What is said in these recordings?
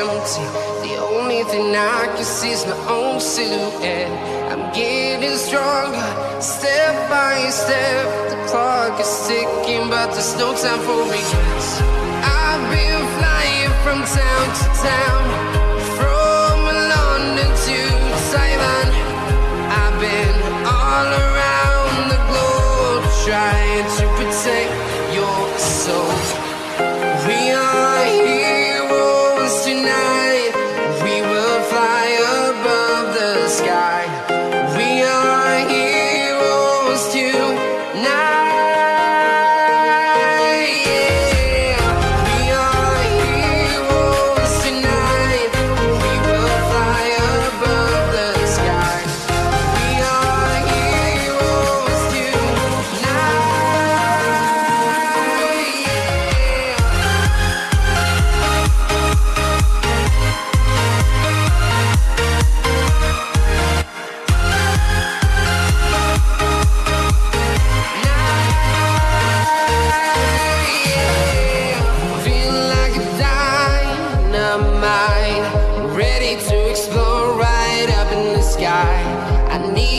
empty. The only thing I can see is my own silhouette. I'm getting stronger, step by step. The clock is ticking, but there's no time for regrets. I've been flying from town to town,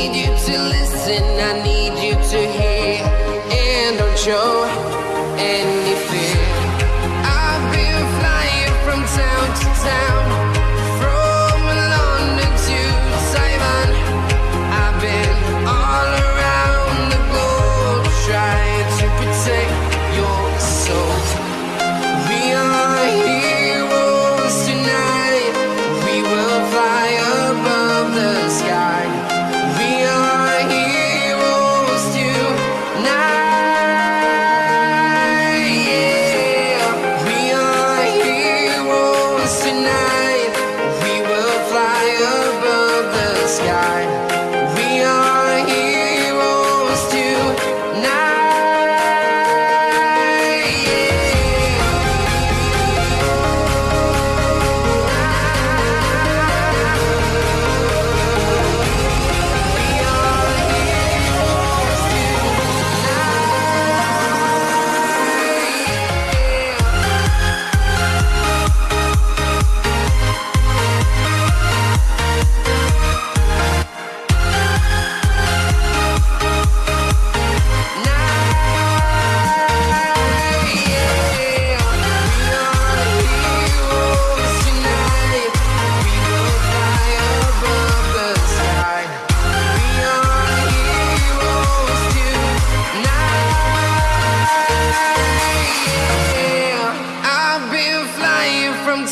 need you to listen, I need you to hear, and don't show any fear. I've been flying from town to town,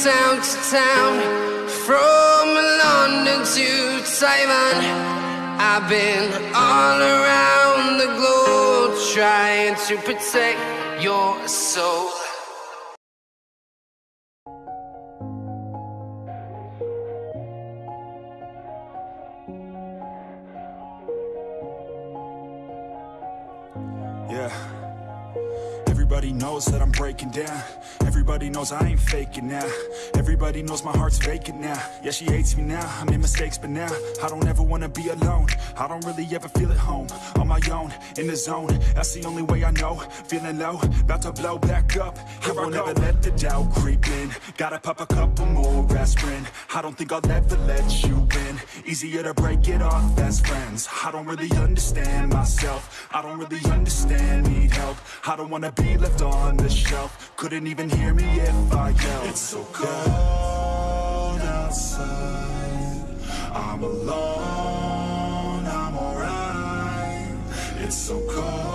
town to town, from London to Taiwan. I've been all around the globe trying to protect your soul. Everybody knows that I'm breaking down. Everybody knows I ain't faking now. Everybody knows my heart's vacant now. Yeah, she hates me now. I made mistakes, but now I don't ever wanna be alone. I don't really ever feel at home. On my own, in the zone. That's the only way I know. Feeling low, about to blow back up. Here I won't ever let the doubt creep in. Gotta pop a couple more aspirin. I don't think I'll ever let you in. Easier to break it off as friends. I don't really understand myself. I don't really understand, need help. I don't wanna be left on the shelf. Couldn't even hear me if I yelled. It's so cold outside. I'm alone, I'm alright. It's so cold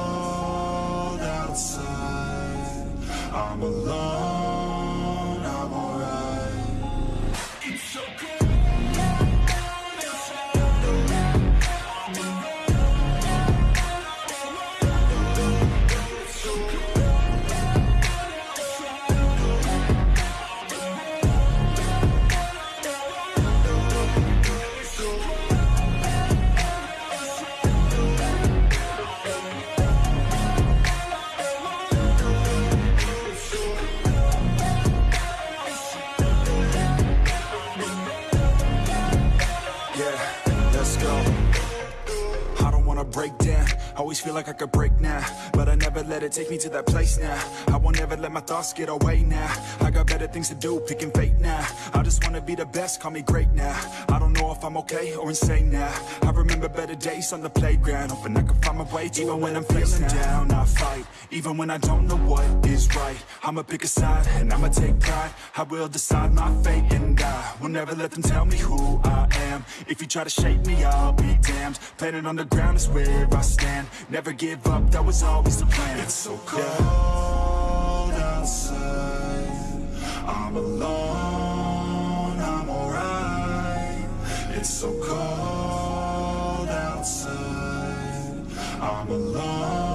take me to that place now. I won't ever let my thoughts get away now. I got better things to do, picking fate now. I just wanna be the best, call me great now. I don't know if I'm okay or insane now. I remember better days on the playground Hoping I can find my way even when I'm feeling down. I fight, even when I don't know what is right. I'ma pick a side and I'ma take pride. I will decide my fate and I will never let them tell me who I am. If you try to shape me, I'll be damned. Planet on the ground is where I stand. Never give up, that was always the plan. It's so cold outside. I'm alone, I'm alright. It's so cold outside. I'm alone,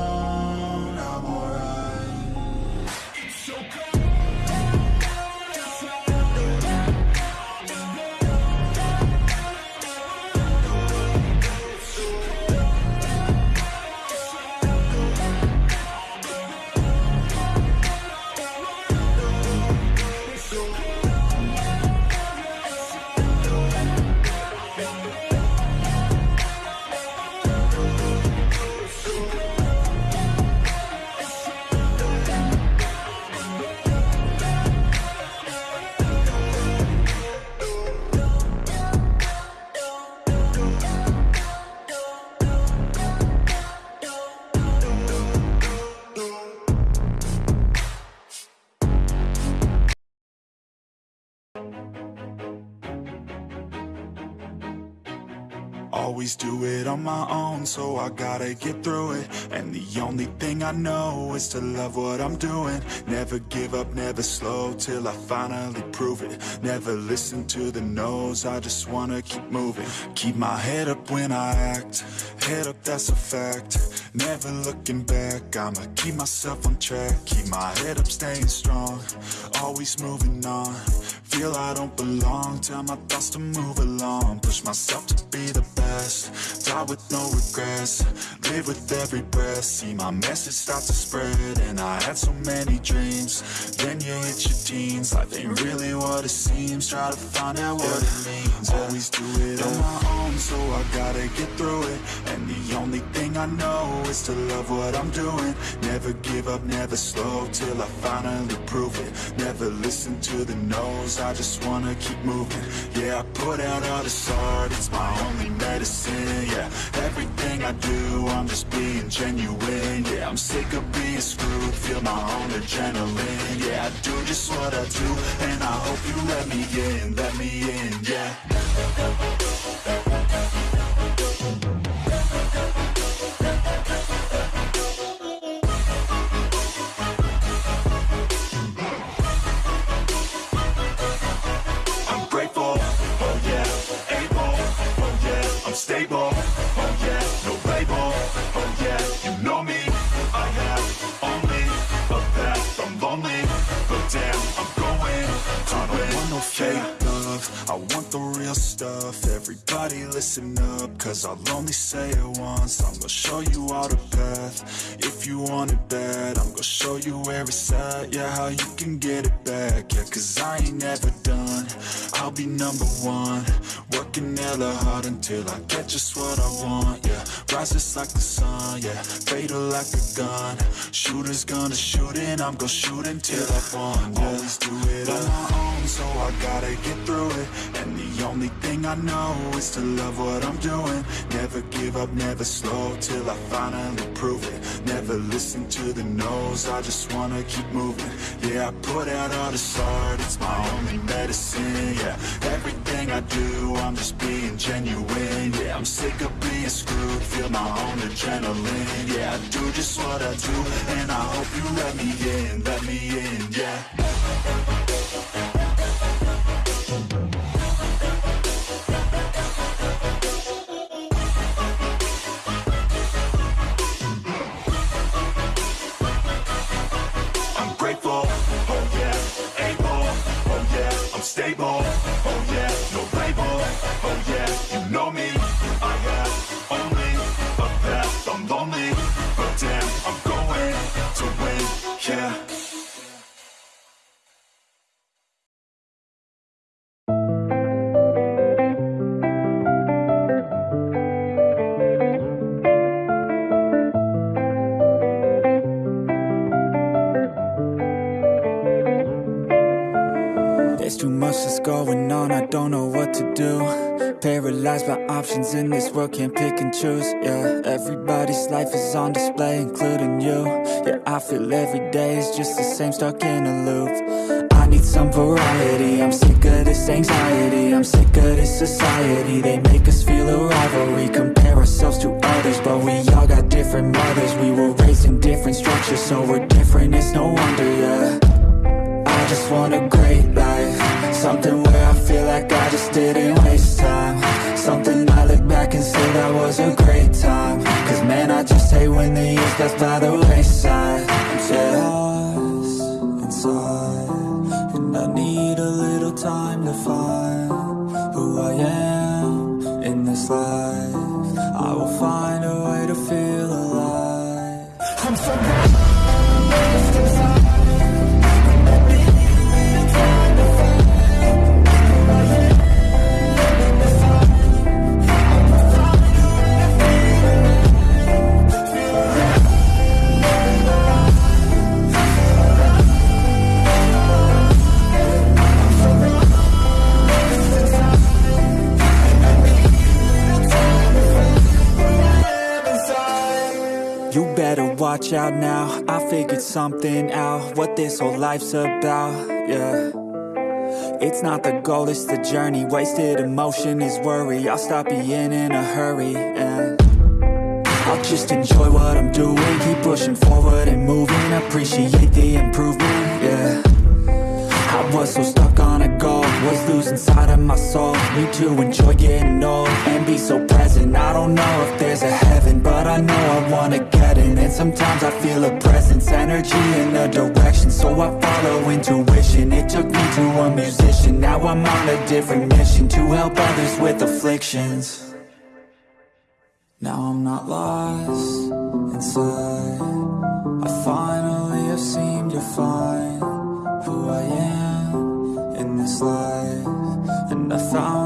Always do it on my own, so I gotta get through it. And the only thing I know is to love what I'm doing. Never give up, never slow, till I finally prove it. Never listen to the no's, I just wanna keep moving. Keep my head up when I act, head up that's a fact Never looking back, I'ma keep myself on track. Keep my head up, staying strong, always moving on. Feel I don't belong, tell my thoughts to move along. Push myself to be the best, die with no regrets. Live with every breath, see my message start to spread And I had so many dreams, then you hit your teens. Life ain't really what it seems, try to find out what it means. Always do it on my own, so I gotta get through it. And the only thing I know is to love what I'm doing. Never give up, never slow, till I finally prove it. Never listen to the no's, I just wanna keep moving. Yeah, I put out all this art, it's my only medicine Yeah, everything I do, I'm just being genuine Yeah, I'm sick of being screwed, feel my own adrenaline Yeah, I do just what I do, and I hope you let me in, let me in, yeah I'm stable, oh yeah, no label, oh yeah, you know me, I have only a path, I'm lonely, but damn, I'm going. To I don't want no fake love, I want the real stuff, everybody listen up, cause I'll only say it once, I'm gonna show you all the path, if you want it bad, I'm gonna show you where it's at, yeah, how you can get it back, yeah, cause I ain't never done, I'll be number one, working hella hard until I get just what I want, yeah, rise just like the sun, yeah, fatal like a gun, shooters gonna shoot and I'm gonna shoot until I won, yeah, always do it on my own, so I gotta get through it, and the only thing I know is to love what I'm doing, never give up, never slow, till I finally prove it, never listen to the no's, I just wanna keep moving, yeah, I put out all this art, it's my only medicine, yeah, everything I do, I'm just being genuine, yeah, I'm sick of being screwed, feel my own adrenaline, yeah, I do just what I do, and I hope you let me in, let me in, yeah. By options in this world, can't pick and choose Yeah, everybody's life is on display, including you. Yeah, I feel every day is just the same, stuck in a loop. I need some variety, I'm sick of this anxiety I'm sick of this society, they make us feel a rivalry Compare ourselves to others, but we all got different mothers. We were raised in different structures, so we're different, it's no wonder, yeah. I just want a great life Something where I feel like I just didn't waste time Something I look back and say that was a great time. Cause man, I just hate when the years pass by the wayside watch out now I figured something out What this whole life's about, yeah. It's not the goal, it's the journey Wasted emotion is worry I'll stop being in a hurry, and I'll just enjoy what I'm doing Keep pushing forward and moving Appreciate the improvement, yeah. I was so stuck on a goal Was losing sight of my soul Need to enjoy getting old And be so present. I don't know if there's a heaven But I know I wanna get in. And sometimes I feel a presence Energy in a direction. So I follow intuition. It took me to a musician. Now I'm on a different mission To help others with afflictions. Now I'm not lost inside. I finally have seemed to find Who I am in this life. And I found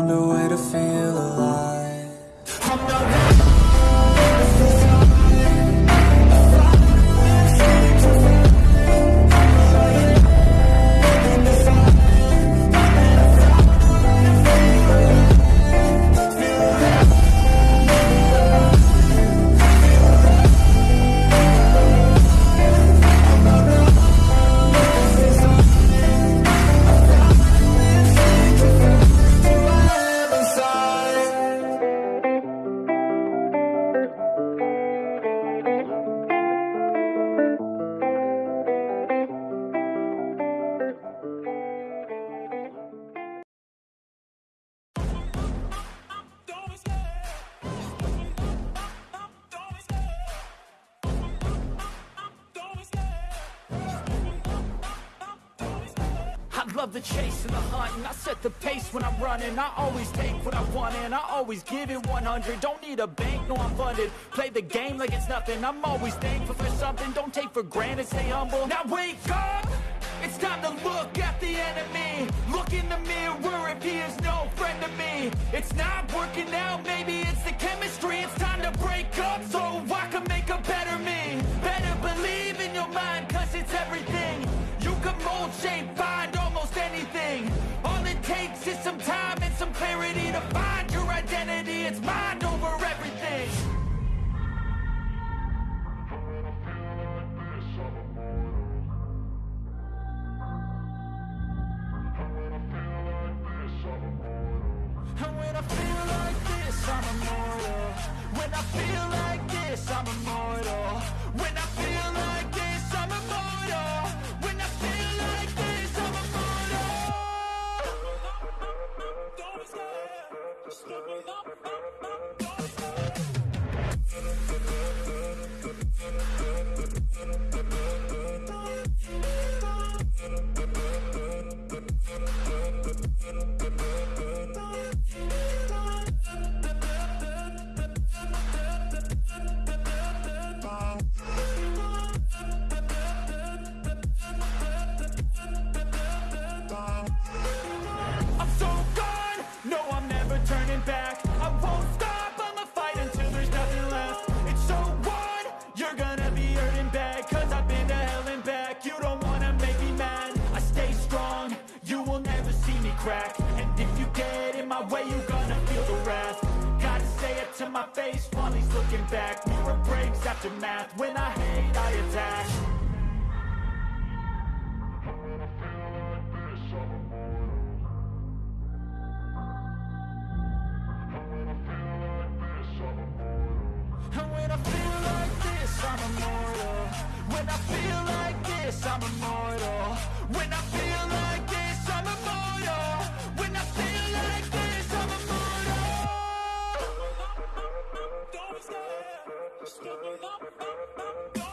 I set the pace when I'm running. I always take what I want and I always give it 100 Don't need a bank, no I'm funded. Play the game like it's nothing. I'm always thankful for something. Don't take for granted, stay humble. Now wake up! It's time to look at the enemy. Look in the mirror if he is no friend to me. It's not working out, maybe it's the chemistry. It's time to break up so I can make a better me. Better believe in your mind cause it's everything. You can mold, shape, find almost anything takes is some time and some clarity To find your identity, it's mind look it up, up, up, When I hate, I attack. I feel like this, I'm immortal. When I feel like this, I'm immortal. When I go, go, go, go, go.